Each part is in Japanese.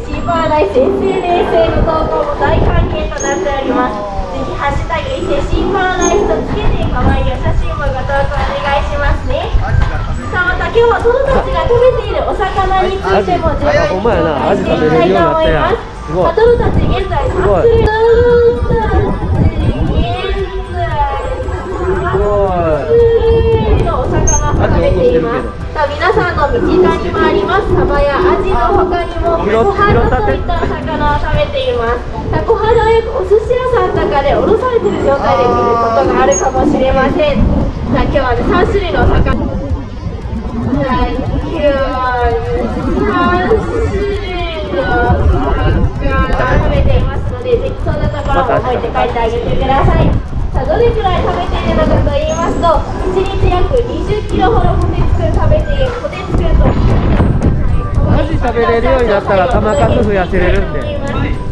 シーパーライス SNS への投稿も大歓迎となっております。ぜひハッシュタグ伊勢シーパーライスとつけて可愛いお写真もご投稿お願いしますね。さあまた今日はトドたちが食べているお魚についても十分に紹介していきたいと思います。まあトドたち現在3種類のお魚を食べています。さあ皆さんの身近にもあります。サバやアジの他にも小肌といったお魚を食べています。さあ小肌はよくお寿司屋さんとかでおろされている状態で見ることがあるかもしれません。さあ今日はね3種類のお魚はい今日はね3種類のお魚を食べていますのでぜひそんなところも覚えて帰ってあげてください。さあどれくらい食べているのかと1日約20キロほどこてつくん食べてこてつくんと。マジ食べれるようになったら玉数増やせれるんで。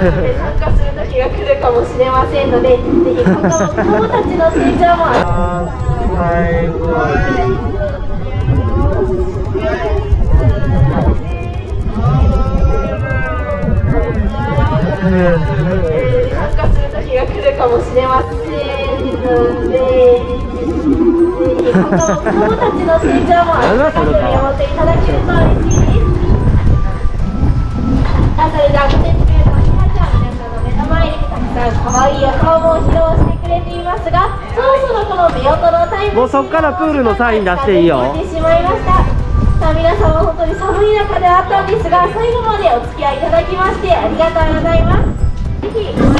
で参加する時が来るかもしれませんので、ぜひ子供たちの成長も参加する時が来るかもしれませんので、子供たちの成長も温かく見守っていただけると嬉しいです。さあそれでは愛いお顔も披露してくれていますがそろそろこの目音のタイムもうそっからプールのサイン出していいよてしまいましたさあ皆様本当に寒い中ではあったんですが最後までお付き合いいただきましてありがとうございますぜひ